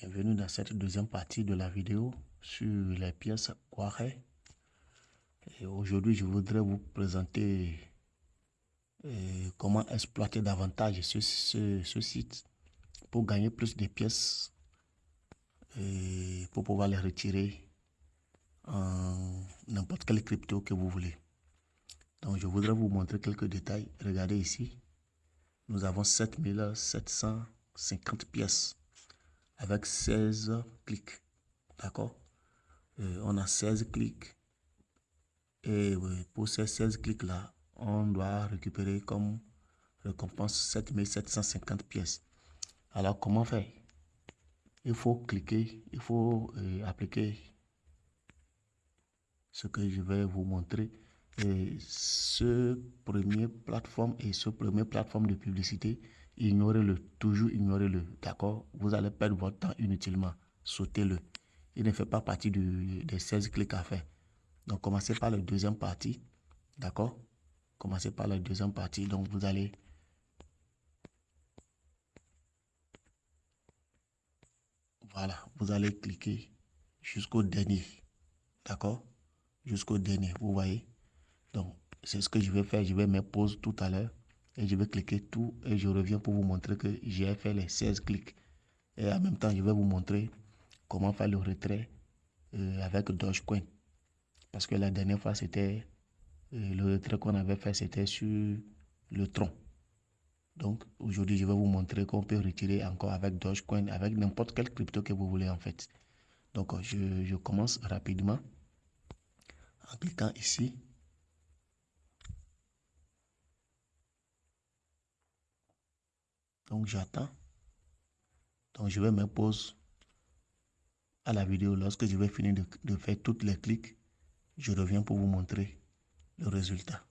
Bienvenue dans cette deuxième partie de la vidéo sur les pièces Poiret. Et aujourd'hui, je voudrais vous présenter euh, comment exploiter davantage ce, ce, site pour gagner plus de pièces et pour pouvoir les retirer en n'importe quelle crypto que vous voulez. Donc, je voudrais vous montrer quelques détails. Regardez ici, nous avons 7750 pièces avec 16 clics. D'accord? Euh, On a 16 clics. Et pour ces 16 clics-là, on doit récupérer comme récompense 7750 pièces. Alors, comment faire? Il faut cliquer, il faut euh, appliquer ce que je vais vous montrer. Et ce premier plateforme et ce premier plateforme de publicité, ignorez-le, toujours ignorez-le, d'accord? Vous allez perdre votre temps inutilement, sautez-le. Il ne fait pas partie des 16 clics à faire. Donc, commencez par la deuxième partie, d'accord? Commencez par la deuxième partie, donc vous allez... Voilà, vous allez cliquer jusqu'au dernier, d'accord? Jusqu'au dernier, vous voyez? Donc, c'est ce que je vais faire, je vais me poser tout à l'heure et je vais cliquer tout et je reviens pour vous montrer que j'ai fait les 16 clics. Et en même temps, je vais vous montrer comment faire le retrait euh, avec Dogecoin. Parce que la dernière fois, c'était euh, le retrait qu'on avait fait, c'était sur le tronc. Donc aujourd'hui, je vais vous montrer qu'on peut retirer encore avec Dogecoin, avec n'importe quelle crypto que vous voulez en fait. Donc je, je commence rapidement en cliquant ici Donc j'attends. Donc je vais me poser à la vidéo. Lorsque je vais finir de, faire toutes les clics, je reviens pour vous montrer le résultat.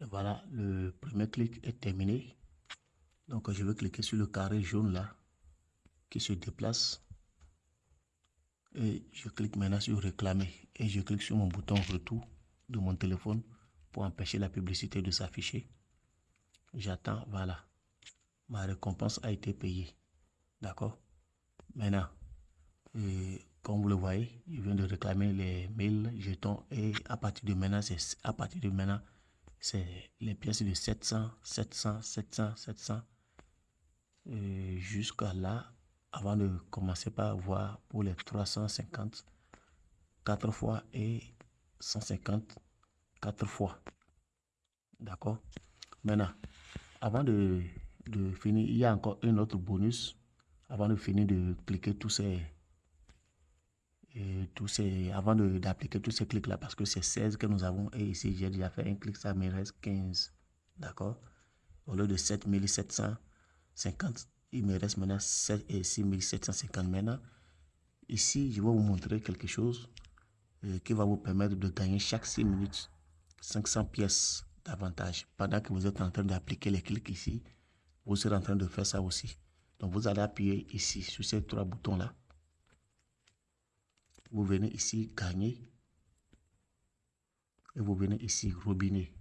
voilà, le premier clic est terminé. Donc je vais cliquer sur le carré jaune là qui se déplace. Et je clique maintenant sur réclamer. Et je clique sur mon bouton retour de mon téléphone pour empêcher la publicité de s'afficher. J'attends, voilà. Ma récompense a été payée. D'accord? Maintenant, euh, comme vous le voyez, je viens de réclamer les 1000 jetons et à partir de maintenant, c'est à partir de maintenant, c'est les pièces de 700, 700, 700, 700 jusqu'à là, avant de commencer par voir pour les 350, 4 fois et 150 quatre fois. D'accord? Maintenant, avant de, de, finir, il y a encore un autre bonus. Avant de finir de cliquer tous ces... Et tous ces avant d'appliquer tous ces clics là parce que c'est 16 que nous avons et ici j'ai déjà fait un clic ça me reste 15 d'accord? Au lieu de 7750 il me reste maintenant 7 et 6750 maintenant ici je vais vous montrer quelque chose euh, qui va vous permettre de gagner chaque 6 minutes 500 pièces d'avantage. Pendant que vous êtes en train d'appliquer les clics ici, vous serez en train de faire ça aussi. Donc, vous allez appuyer ici sur ces trois boutons-là. Vous venez ici gagner. Et vous venez ici robinet.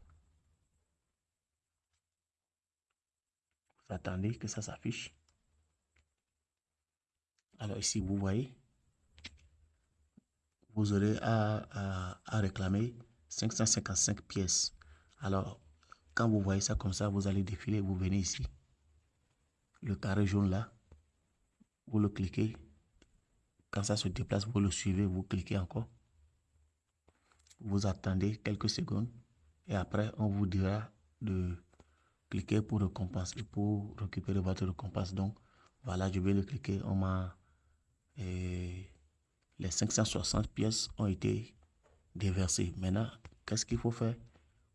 Vous attendez que ça s'affiche. Alors ici, vous voyez, vous aurez à, à réclamer 555 pièces. Alors, quand vous voyez ça comme ça, vous allez défiler, vous venez ici. Le carré jaune là, vous le cliquez. Quand ça se déplace, vous le suivez, vous cliquez encore. Vous attendez quelques secondes et après, on vous dira de cliquer pour récompense et pour récupérer votre récompense. Donc, voilà, je vais le cliquer. On m'a... Les 560 pièces ont été déversé. Maintenant, qu'est-ce qu'il faut faire?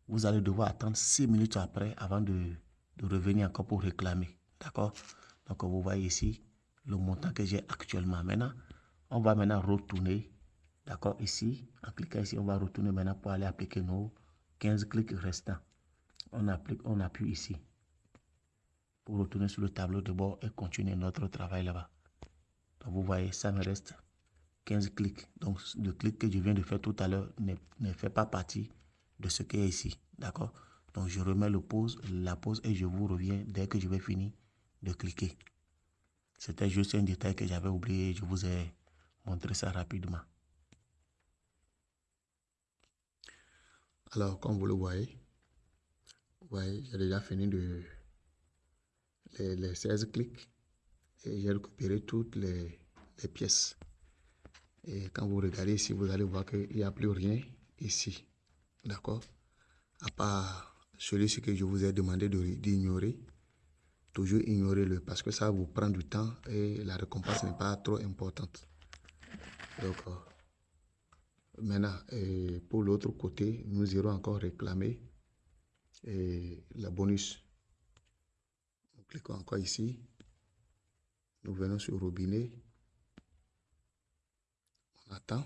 Vous allez devoir attendre 6 minutes après avant de, de revenir encore pour réclamer. D'accord? Donc, vous voyez ici le montant que j'ai actuellement. Maintenant, on va maintenant retourner. D'accord Ici, en cliquant ici, on va retourner maintenant pour aller appliquer nos 15 clics restants. On applique, on appuie ici pour retourner sur le tableau de bord et continuer notre travail là-bas. Donc, vous voyez, ça me reste 15 clics. Donc, le clic que je viens de faire tout à l'heure ne, fait pas partie de ce qui est ici. D'accord? Donc, je remets le pause, la pause et je vous reviens dès que je vais finir de cliquer. C'était juste un détail que j'avais oublié. Je vous ai montré ça rapidement. Alors, comme vous le voyez, voyez, j'ai déjà fini de les, 16 clics et j'ai récupéré toutes les, pièces. Et quand vous regardez ici, vous allez voir qu'il n'y a plus rien ici. D'accord? À part celui-ci que je vous ai demandé d'ignorer. Toujours ignorer-le parce que ça vous prend du temps et la récompense n'est pas trop importante. Donc, euh, Maintenant, pour l'autre côté, nous irons encore réclamer la bonus. Nous cliquons encore ici. Nous venons sur robinet. On attend.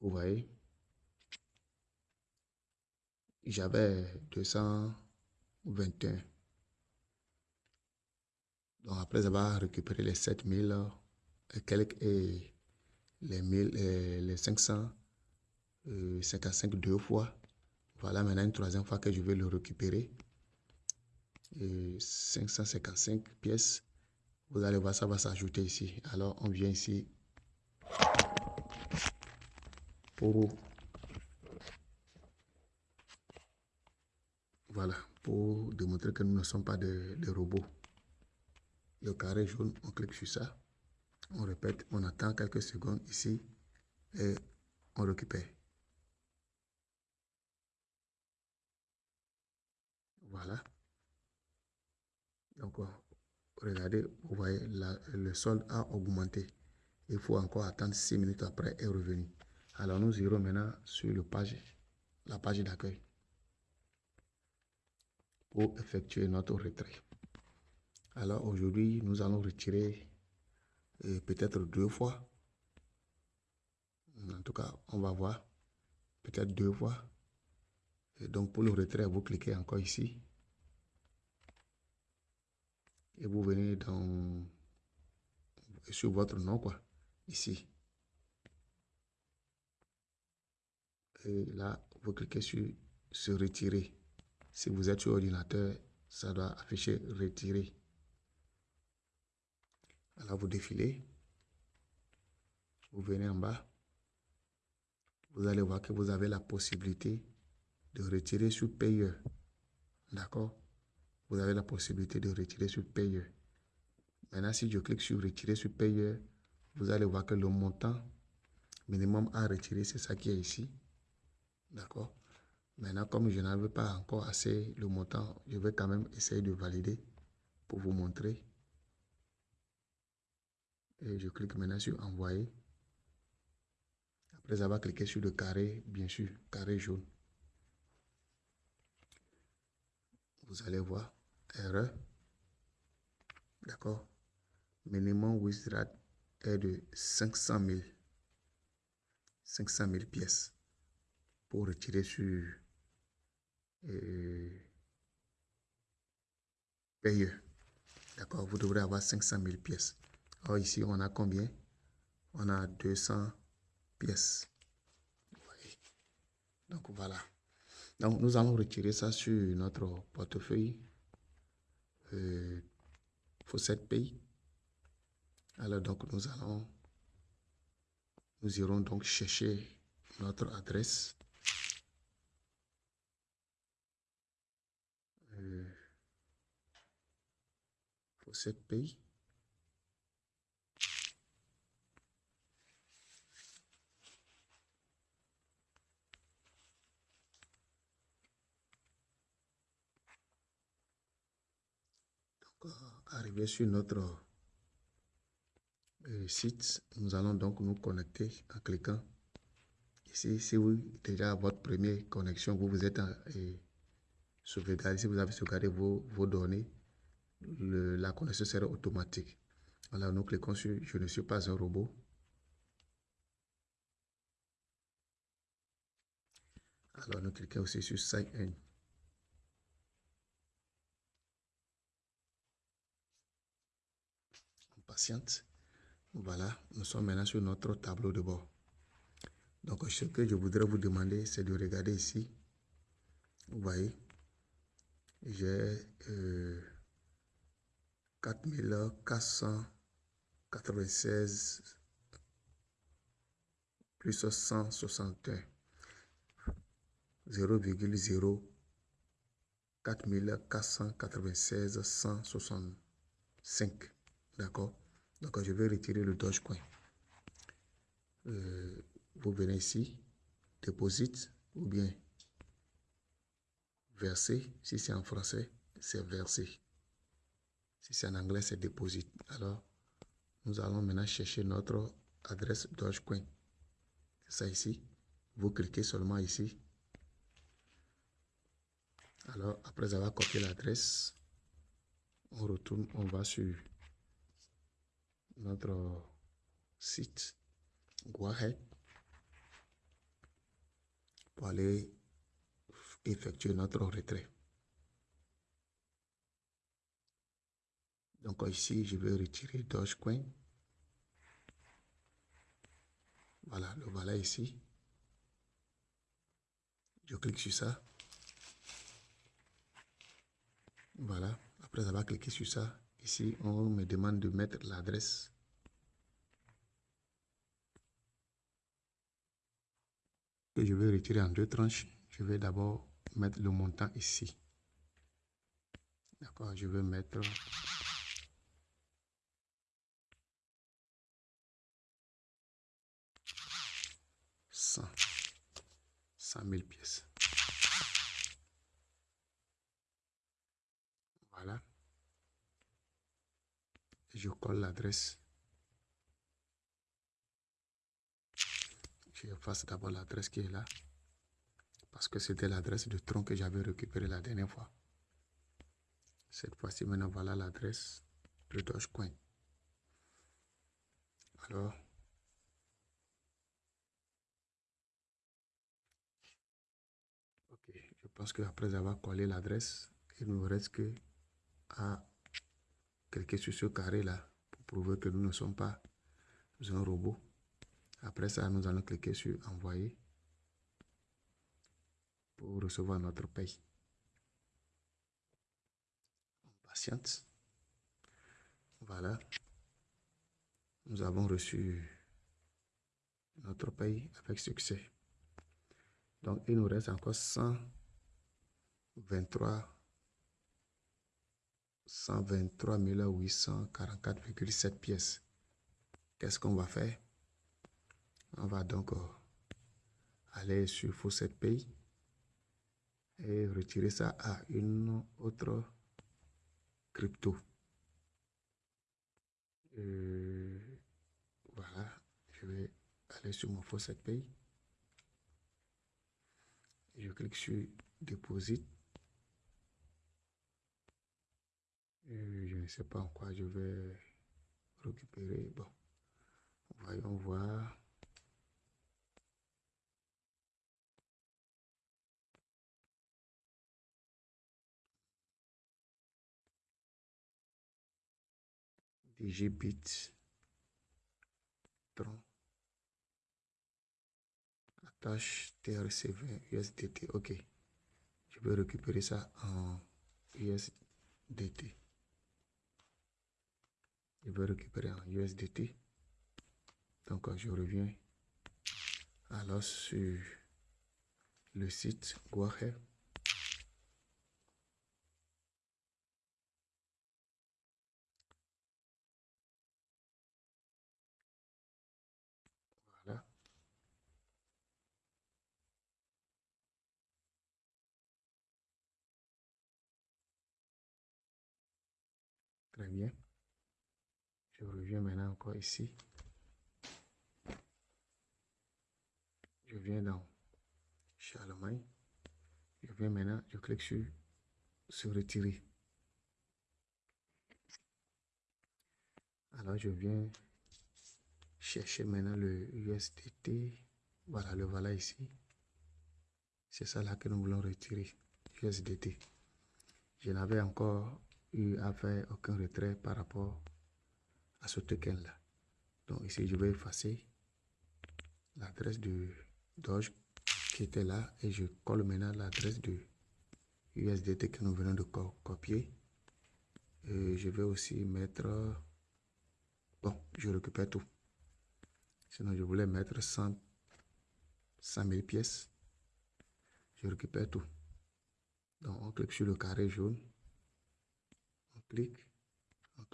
Vous voyez, j'avais 221. Donc après avoir récupéré les 7000, quelques et les, 1000, les 555 deux fois. Voilà maintenant une troisième fois que je vais le récupérer. Et 555 pièces. Vous allez voir, ça va s'ajouter ici. Alors, on vient ici pour... Voilà, pour démontrer que nous ne sommes pas des robots. Le carré jaune, on clique sur ça. On répète, on attend quelques secondes ici et on récupère. Voilà. Donc, regardez, vous voyez, le solde a augmenté. Il faut encore attendre 6 minutes après et revenir. Alors, nous irons maintenant sur le page, la page d'accueil pour effectuer notre retrait. Alors, aujourd'hui, nous allons retirer peut-être deux fois. En tout cas, on va voir. Peut-être deux fois. Donc, pour le retrait, vous cliquez encore ici. Et vous venez dans sur votre nom, quoi. Ici. Et là, vous cliquez sur se retirer. Si vous êtes sur ordinateur, ça doit afficher retirer. Alors vous défilez. Vous venez en bas. Vous allez voir que vous avez la possibilité de retirer sur payeur. D'accord? Vous avez la possibilité de retirer sur payeur. Maintenant, si je clique sur retirer sur payeur, vous allez voir que le montant minimum à retirer, c'est ça qui est ici. D'accord? Maintenant, comme je n'avais pas encore assez le montant, je vais quand même essayer de valider pour vous montrer et je clique maintenant sur envoyer. Après avoir cliqué sur le carré, bien sûr, carré jaune. Vous allez voir, erreur. D'accord. Minimum withdraw est de 500 000. 500 000 pièces pour retirer sur euh, D'accord, vous devrez avoir 500 000 pièces. Alors ici, on a combien? On a 200 pièces. Donc voilà. Donc nous allons retirer ça sur notre portefeuille euh, cette Pays. Alors donc nous allons, nous irons donc chercher notre adresse. Euh, cette Pays. Arriver sur notre euh, site, nous allons donc nous connecter en cliquant ici. Si vous déjà votre première connexion, vous vous êtes euh, sauvegardé, si vous avez sauvegardé vos, vos données, la connexion sera automatique. Alors nous cliquons sur Je ne suis pas un robot. Alors nous cliquons aussi sur Sign In. Patiente. Voilà, nous sommes maintenant sur notre tableau de bord. Donc, ce que je voudrais vous demander, c'est de regarder ici. Vous voyez, j'ai 4496 plus 161 0,0 4496 165 d'accord? Donc je vais retirer le Dogecoin euh, vous venez ici déposite ou bien verser. Si c'est en français c'est verser. Si c'est en anglais c'est déposite. Alors nous allons maintenant chercher notre adresse Dogecoin c'est ça ici. Vous cliquez seulement ici. Alors, après avoir copié l'adresse, on retourne, on va sur notre site Guahead pour aller effectuer notre retrait. Donc ici, je vais retirer Dogecoin. Voilà, le voilà ici. Je clique sur ça. Voilà, après avoir cliqué sur ça, ici, on me demande de mettre l'adresse. Que je vais retirer en deux tranches. Je vais d'abord mettre le montant ici. D'accord, je vais mettre... cent 100 000 pièces. Je colle l'adresse. Je efface d'abord l'adresse qui est là. Parce que c'était l'adresse de tronc que j'avais récupéré la dernière fois. Cette fois-ci, maintenant, voilà l'adresse de Dogecoin. Alors, ok, je pense qu'après avoir collé l'adresse, il ne nous reste que à cliquer sur ce carré là pour prouver que nous ne sommes pas un robot. Après ça, nous allons cliquer sur envoyer pour recevoir notre paye. Patiente. Voilà. Nous avons reçu notre paye avec succès. Donc, il nous reste encore 123 123 844,7 pièces. Qu'est-ce qu'on va faire? On va donc euh, aller sur Faucet Pay et retirer ça à une autre crypto. voilà, je vais aller sur mon Faucet Pay. Je clique sur Deposit. Je ne sais pas en quoi je vais récupérer. Bon, voyons voir. DGBit Tron attache TRC20 USDT ok je vais récupérer ça en USDT je vais récupérer en USDT. Donc, je reviens alors sur le site Guahe. Voilà. Très bien. Je reviens maintenant encore ici. Je viens dans Charlemagne. Je viens maintenant, je clique sur se retirer. Alors je viens chercher maintenant le USDT. Voilà, le voilà ici. C'est ça là que nous voulons retirer. USDT. Je n'avais encore eu à faire aucun retrait par rapport à ce token là. Donc ici, je vais effacer l'adresse de Doge qui était là et je colle maintenant l'adresse de USDT que nous venons de copier. Et je vais aussi mettre... Bon, je récupère tout. Sinon, je voulais mettre 100, 100 000 pièces. Je récupère tout. Donc, on clique sur le carré jaune. On clique.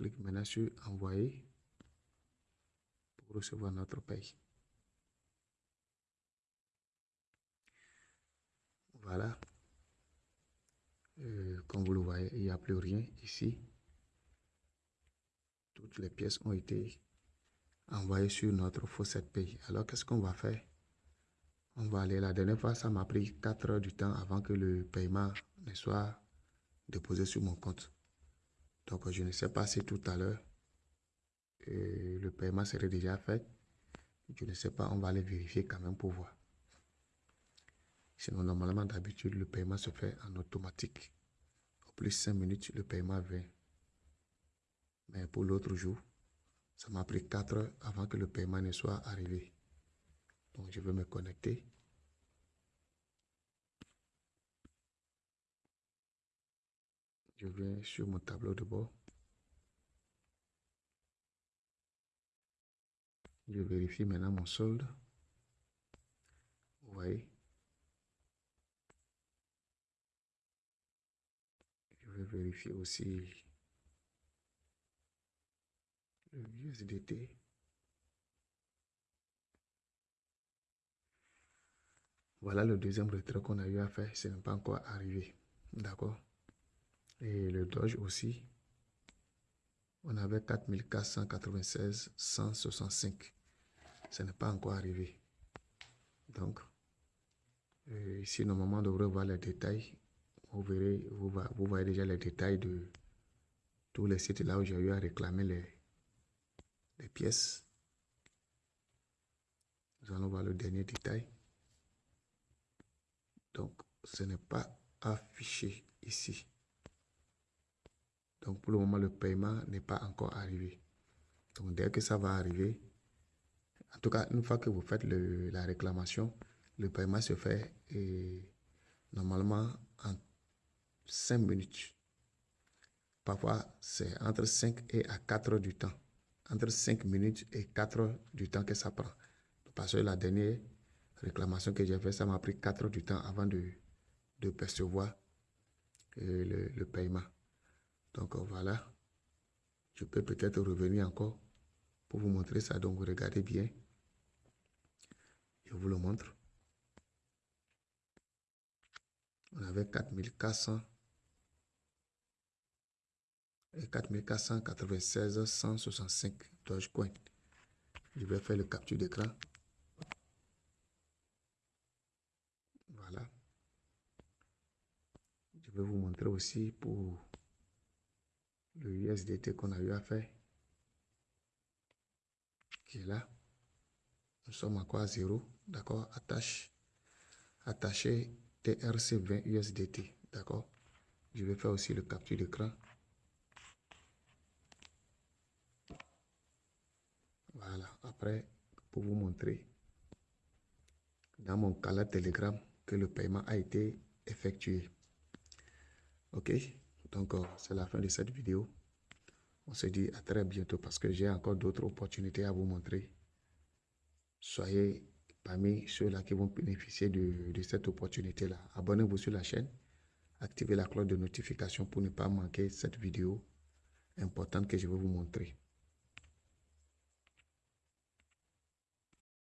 Clique maintenant sur envoyer pour recevoir notre paye. Voilà. Euh, comme vous le voyez, il n'y a plus rien ici. Toutes les pièces ont été envoyées sur notre fossette paye. Alors, qu'est-ce qu'on va faire? On va aller. La dernière fois, ça m'a pris 4 heures du temps avant que le paiement ne soit déposé sur mon compte. Donc, je ne sais pas si tout à l'heure, euh, le paiement serait déjà fait. Je ne sais pas, on va aller vérifier quand même pour voir. Sinon, normalement, d'habitude, le paiement se fait en automatique. Au plus 5 minutes, le paiement vient. Mais pour l'autre jour, ça m'a pris 4 heures avant que le paiement ne soit arrivé. Donc, je vais me connecter. Je viens sur mon tableau de bord. Je vérifie maintenant mon solde. Vous voyez? Je vais vérifier aussi le USDT. Voilà le deuxième retrait qu'on a eu à faire. Ce n'est pas encore arrivé. D'accord? Et le Doge aussi. On avait 4496 165. Ce n'est pas encore arrivé. Donc, euh, ici, normalement, on devrait voir les détails. Vous verrez, vous, vous voyez déjà les détails de tous les sites là où j'ai eu à réclamer les, les pièces. Nous allons voir le dernier détail. Donc, ce n'est pas affiché ici. Donc pour le moment, le paiement n'est pas encore arrivé. Donc dès que ça va arriver, en tout cas, une fois que vous faites la réclamation, le paiement se fait et normalement en 5 minutes. Parfois, c'est entre 5 et à 4 heures du temps. Entre 5 minutes et 4 heures du temps que ça prend. Parce que la dernière réclamation que j'ai faite, ça m'a pris 4 heures du temps avant de, percevoir euh, le paiement. Donc voilà, je peux peut-être revenir encore pour vous montrer ça. Donc regardez bien. Je vous le montre. On avait 4400 et 4496 165 Dogecoin. Je vais faire le capture d'écran. Voilà. Je vais vous montrer aussi pour le USDT qu'on a eu à faire, qui est là. Nous sommes à zéro, d'accord Attache, attacher TRC20 USDT, d'accord Je vais faire aussi le capture d'écran. Voilà, après, pour vous montrer dans mon canal Telegram que le paiement a été effectué. Ok? Donc, c'est la fin de cette vidéo. On se dit à très bientôt parce que j'ai encore d'autres opportunités à vous montrer. Soyez parmi ceux-là qui vont bénéficier de cette opportunité-là. Abonnez-vous sur la chaîne. Activez la cloche de notification pour ne pas manquer cette vidéo importante que je vais vous montrer.